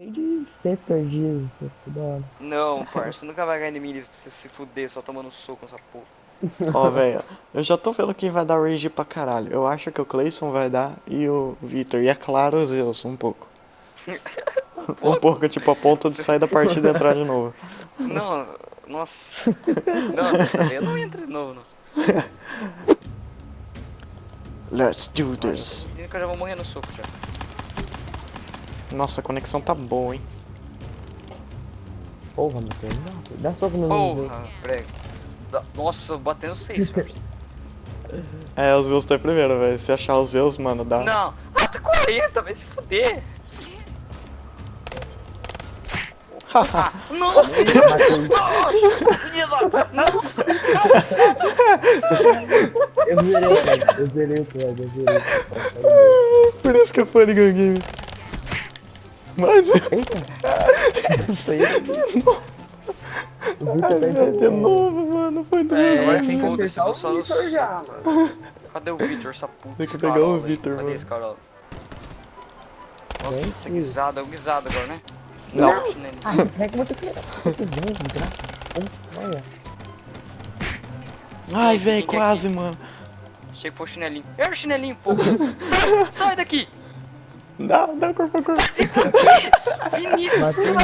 De ser perdido, toda hora. Não, parça, você nunca vai ganhar em mim se você se fuder só tomando soco nessa porra. Ó, velho, eu já tô vendo quem vai dar rage pra caralho. Eu acho que o Clayson vai dar e o Victor. E é claro, o Zeus, um pouco. um pouco, tipo, a ponto de sair da partida e entrar de novo. Não, nossa. Não, eu não entro de novo, não. Let's do this. Eu já vou morrer no soco já. Nossa, a conexão tá boa, hein? Porra, meu Deus. Dá, dá soco no Zeus. Porra, prego. Nossa, eu batendo seis. É, o Zeus tá em primeiro, velho. Se achar o Zeus, mano, dá. Não, ah, tá 40, vai se fuder. Ah, não! Nossa, Nossa! Eu zerei o Fred, eu zerei o Fred, eu zerei o Fred. Por isso que eu fui Gun Game. Mas. Eita! Isso aí. É, de entendendo. novo, mano. Foi duas É, vezes. Agora tem que acertar eu o só já, mano. Cadê o Victor, essa puta? Tem que pegar Carol, o velho? Victor, Cadê mano. esse Carol? Nossa, esse guisado, é o guisado agora, né? Não. Ah, muito que muito bem, de graça. Olha. Ai, velho, que é quase, mano. Achei que foi o chinelinho. Era o chinelinho, pô. Sai, sai daqui! Dá, dá corpo a corpo. Vinícius, Bateu,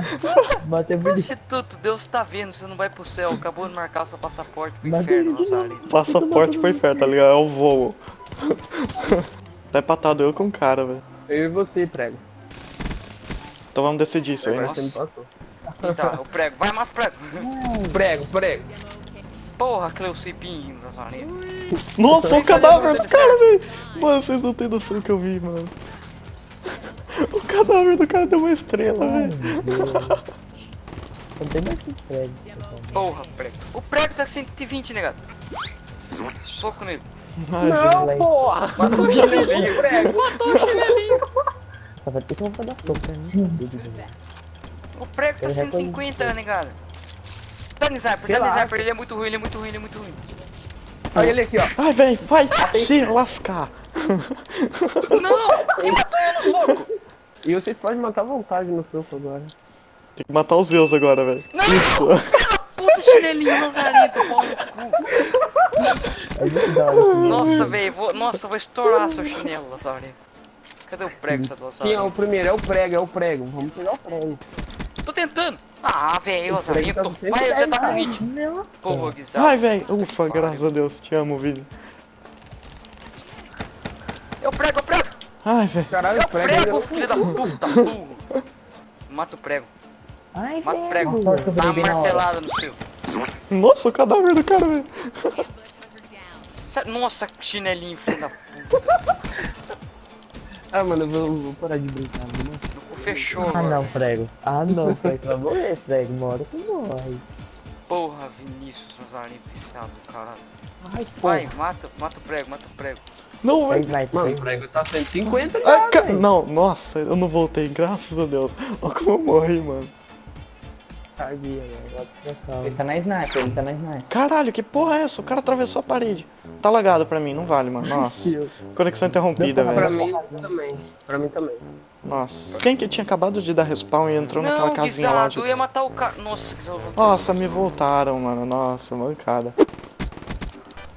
bateu bonito. Prostituto, Deus tá vendo, você não vai pro céu. Acabou de marcar seu passaporte pro inferno. Rosário. Passaporte pro inferno, tá ligado? É o voo. Tá empatado eu com o cara, velho. Eu e você, prego. Então vamos decidir isso aí, né? você me passou. Tá, o prego. Vai, mata o prego. Prego, prego. Porra, Cleucipim, Rosário. Nossa, o cadáver do cara, velho! Mano, vocês não têm noção do que eu vi, mano. O cadáver do cara deu uma estrela, velho. Não tem mais que Fred. pessoal. Porra, prego. O prego tá 120, negado. Soco nele. Ai, gente. Não, porra! Matou o chinelinho, prego. Matou o chinelinho. Só vai ter que dar soco pra mim. O prego tá Ele 150, negado. Tá no sniper, tá no sniper. Ele é muito ruim, ele é muito ruim, ele é muito ruim. Olha ele aqui, ó. Ai, velho, vai se lascar. Não! Quem matou ele no soco? E vocês podem matar à vontade no soco agora. Tem que matar os Zeus agora, velho. Isso. Puta chinelinho, Lazarento, pau no cu. É Nossa, velho, vou... nossa, eu vou estourar seu chinelo, Lazarento. Cadê o prego, seu Quem é o primeiro? É o prego, é o prego. Vamos pegar o prego. Tô tentando. Ah, velho, tá Lazarento. sem Vai, eu já tá com hit. Nossa. Porra, guisado. Ai, velho. Ufa, graças a Deus. Te amo, vídeo. Eu prego. Ai, velho. Caralho, Eu o prego prego, filho da puta, burro. Mata o prego. Ai, Mata o prego. Dá uma martelada no seu. Nossa, o cadáver do cara, velho. Sa- Nossa, chinelinho, filho da puta. Ah, mano, eu vou, vou parar de brincar, né? No cu fechou Ah, não, prego. Ah, não, prego. Vai morrer, prego. Uma hora tu morre. Porra, Vinícius, Lazarento, viciado, caralho. Ai, Vai, mata, mata o prego, mata o prego. Não, Vai, velho. Mano, o prego. tá 150 já, ca... velho. Não, nossa, eu não voltei, graças a Deus. Olha como eu morri, mano. Sabia, velho. Ele tá na sniper, ele tá na sniper. Caralho, que porra é essa? O cara atravessou a parede. Tá lagado pra mim, não vale, mano. Nossa. Conexão interrompida, Pra velho. mim também. Pra mim também. Nossa. Quem que tinha acabado de dar respawn e entrou naquela Não, casinha lá de. eu ia matar o cara. Nossa, guisado. Nossa, me voltaram, mano. Nossa, mancada.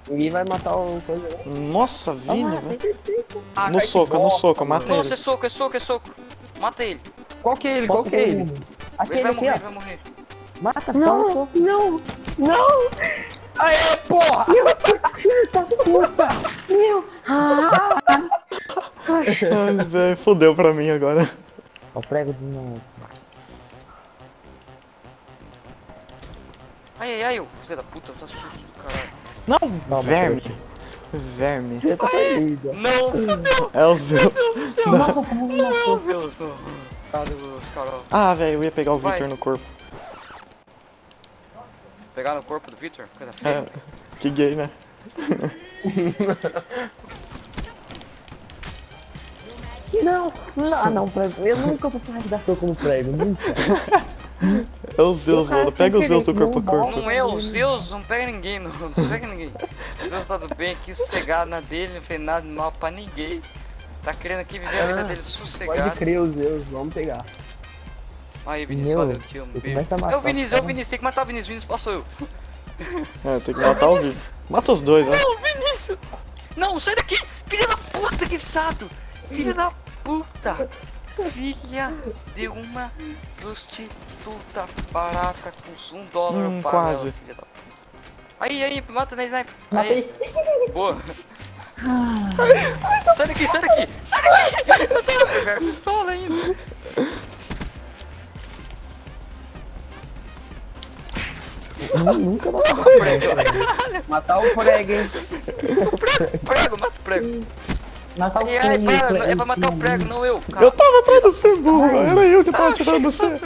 Ninguém vai matar o coisa, né? Nossa, Vini, velho. Ah, No cai que soco, no soco, mata Nossa, ele. é soco, é soco, é soco. Mata ele. Qual que é ele? Qual que é ele? Ele Aquele vai aqui, morrer, ó. ele vai morrer. Mata, Não, não, não! Aê, porra! Ai, velho, fodeu pra mim agora. Ó, o prego de novo. Ai, ai, ai, ô, filho da puta, tá sujo do caralho. Não, Toma, verme. Verme. Você tá ó. Não, fudeu, É o Zeus. Nossa, como não é o não. Carol? Ah, velho, eu ia pegar o Vai. Victor no corpo. Pegaram o corpo do Victor? Coisa feia. É, que gay, né? Não, não, ah, não, prego. Eu nunca vou parar de dar como prego, nunca. É o Zeus, mano. Pega o Zeus do corpo a corpo. Não é o Zeus, não pega ninguém, não, não pega ninguém. O Zeus tá do bem aqui, sossegado na dele, não fez nada de mal pra ninguém. Tá querendo aqui viver a vida Ah, dele Pode sossegado. crer os Zeus, vamos pegar. Aí, Vinícius, Meu, valeu, beijo. matar É o Vinícius, é o caras. Vinícius, tem que matar o Vinícius. Vinícius passou eu. É, tem que matar o Vini. Mata os dois, né? Não, Vinícius! Não, sai daqui! Filha da puta, que sato! Filha da puta! Filha de uma prostituta barata com um dólar Hum, para quase. ela, filha da. Aí, aí, mata na sniper. Aí, boa. Sai daqui, sai daqui! Sai daqui! Eu tava pegando a pistola ainda. Nu- Nunca matei. Matar o prego, hein? Prego, mata o prego. Matar o ai, prego, para, é pra matar o prego, não eu. Eu tava atrás do você, burro. Era eu que tava atirando você.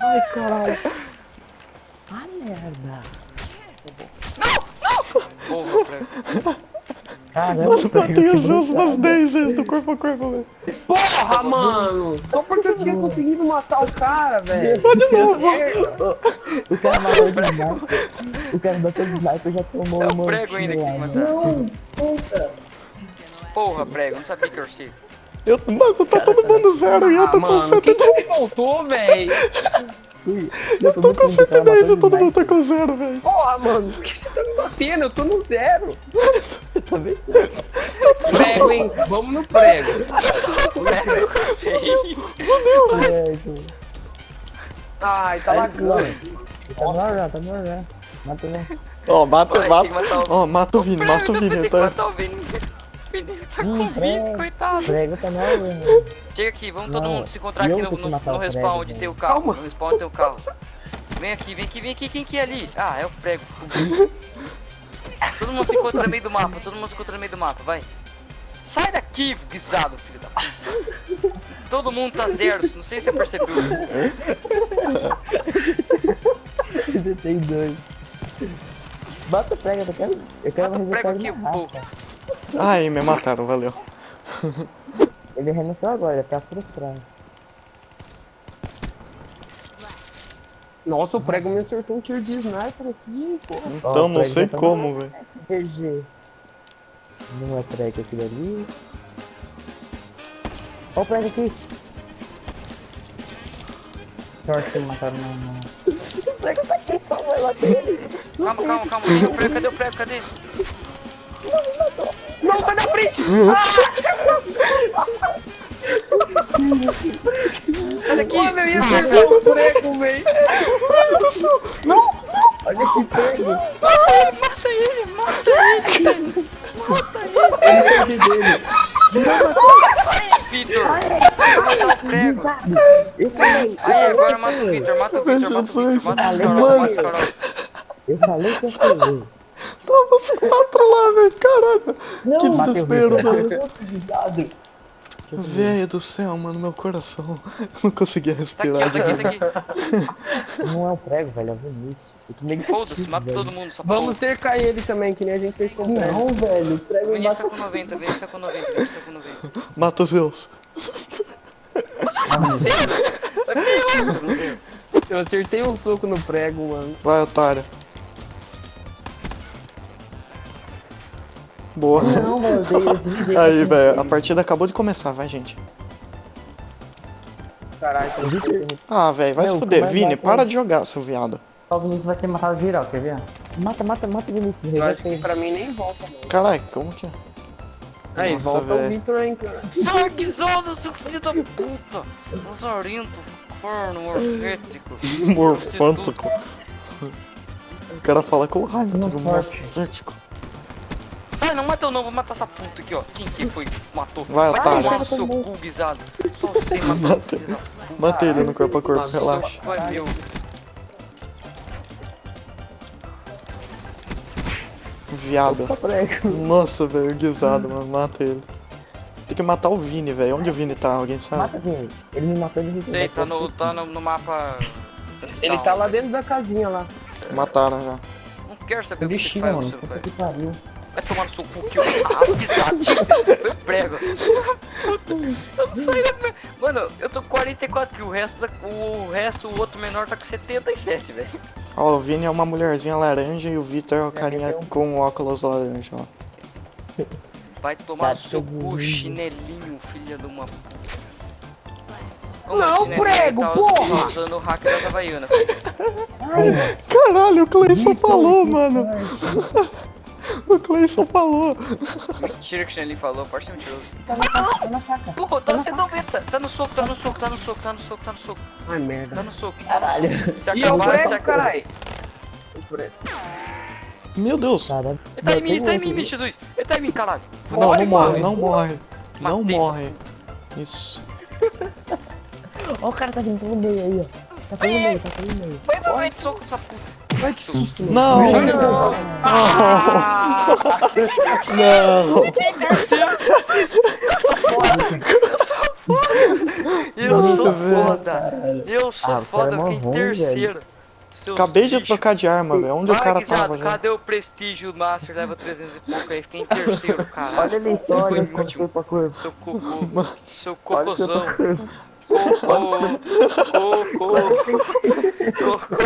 Ai, caralho. Ah, merda. Porra, prego. Caramba, Mano, prego, matei os brutal. umas 10 vezes do corpo a corpo, velho. Porra, mano! Só porque eu tinha conseguido matar o cara, velho. de novo. O cara matou de sniper. O cara bateu de sniper já tomou É o prego ainda que matar. Não, puta. Porra, prego, não sabia que eu sei. Eu, mano, tá todo mundo zero e eu tô Ah, com mano, quem 110. que faltou, velho? Eu Tô com 110 e todo mundo tá com zero, velho. Porra, mano, por que você tá me batendo? Eu tô no zero. Tá vendo? Prego, hein? Vamos no prego. Sei. Prego. Ai, tá lagando. Tá no ar já, tá no ar já. Mata não. Ó, mata, mata. que o- Ó, mata o Vini, mata o Vini. Tem que Tá... matar o Vini. O Vini tá Hum, com o Vini, prego. coitado. Prego tá ar, velho. Chega aqui, vamos todo mundo se encontrar aqui no, no, no respawn onde velho. tem o carro. Calma. No respawn onde tem o carro. Vem aqui, vem aqui, vem aqui. Quem que é ali? Ah, é o prego. todo mundo se encontra no meio do mapa. Todo mundo se encontra no meio do mapa, vai. Sai daqui, guisado, filho da... Todo mundo tá zero, não sei se você percebeu. Você tem dois. Bota o prego, eu quero. Eu quero Bota o prego aqui, pô. Ai, me mataram, valeu. Ele renasceu agora, ele tá frustrado. Nossa, o prego me acertou um tiro de sniper aqui, pô. Então, não sei como, velho. Não é prego aquilo ali. Ó o prego aqui. Sorte que mataram não, não. O prego tá aqui, só vai bater ele. Calma, calma, calma. Cadê o prego? Cadê o prego? Cadê? Não, sai da frente! Sai daqui! Mano, eu ia acertar o prego, velho. Olha esse prego. Mata ele, mata ele! Mata ele! Ai, Vitor! Mata o prego! Eu falei, Aí, agora mata o Vitor, mata o Vitor, mata o. Vitor, mata o. Carol, mata o Carol. eu falei que ia fazer. Os quatro lá, velho. Caralho. Não, Que desespero, mano. Cuidado. Velho do céu, mano, meu coração. Eu não conseguia Tá aqui, respirar. tá aqui, tá aqui. Não é o prego, velho, é o Vinícius. Foda-se, mata velho. todo mundo, só Vamos cercar ele também, que nem a gente fez com o prego. Não, velho, o prego Vinícius tá com 90, Vinícius tá com 90, Vinícius tá com 90. Mata os Zeus. Eu acertei um soco no prego, mano. Vai, otário. Boa. Não, velho, eu dei- eu desliguei. Aí, velho, a partida acabou de começar, vai, gente. Caralho, Ah, velho, vai se Meu, fuder. Vini, para de jogar, seu viado. O Vinícius vai ter matado geral, quer ver? Mata, mata, mata o Vinícius. Eu acho que pra mim nem volta, mano. Caralho, como que é? Aí, Nossa, volta o velho. Victor, hein, cara. Sarguizado, seu filho da puta! Lazarento, corno, orfético. Morfântico. O cara fala com raiva, Não tudo não mata eu não, vou matar essa puta aqui, ó. Quem que foi matou? Vai, otário. tomar no seu cu, guisado. Só você matou. Mata ele no corpo a corpo, relaxa. Vai, meu. Viado. Nossa, velho, guisado, mano. Mata ele. Tem que matar o Vini, velho. Onde o Vini tá? Alguém sabe? Mata, Vini. Ele me matou, ele me Sei, tá no, tá no, no mapa. Ele tá lá dentro da casinha lá. Mataram já. Não quero saber o que faz, mano. Puta que pariu. Vai tomar no seu cu que eu. Ah, guisado, eu prego. Eu não saí da. Mano, eu tô com 44 kills, o resto, da- o resto, o outro menor tá com 77, velho. Ó, o Vini é uma mulherzinha laranja e o Vitor é o carinha com óculos laranja, ó. Vai tomar no Tá seu cu, chinelinho, filha de uma. Como Não, prego, tá porra! tá usando o hack da Havaiana. Caralho, o Cleison falou, mano. O Cleison falou. Mentira que o Chinelli falou, pode ser mentiroso. Tá na faca, tá na faca. Porra, tá no C90. Tá no soco, tá no soco, tá no soco, tá no soco, tá no soco. Ai, merda. Tá no soco. Caralho. Se E eu acabar, se prego, acabar. caralho. Meu Deus. Caralho. Ele tá em mim, ele tá em mim. Jesus. Ele tá em mim, caralho. Não, não morre, não morre. Não morre. Isso. Ó, o cara tá vindo pelo meio aí, ó. Tá pelo meio, tá pelo meio. Vai, vai, vai, soco essa puta. Ai, que susto. Não. Não. Não. Eu sou foda. Eu sou Ah, o cara foda, é eu fiquei terceiro. Seus Acabei de trocar de arma, velho. Onde o cara guisado, tava, cadê o prestígio Master leva 300 e pouco aí? Fiquei em terceiro, cara. Olha ali só, olha como último. foi pra curva. Seu cocô, seu Olha o seu cocôzão. Curva. Cocô, cocô,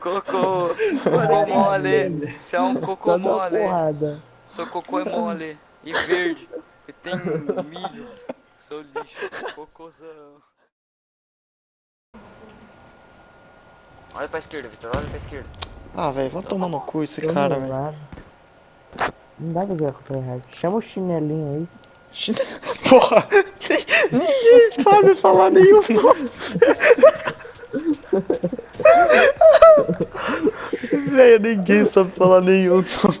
cocô, cocô mole. Você é um cocô mole. Seu cocô é mole e verde. E tem milho. Seu lixo, cocôzão. Olha pra esquerda, Vitor, olha pra esquerda. Ah, velho, vai tomar no cu esse cara, velho. Não dá pra contra o errado. Chama o chinelinho aí. Porra! Ninguém sabe falar nenhum nome. Velho, ninguém sabe falar nenhum nome.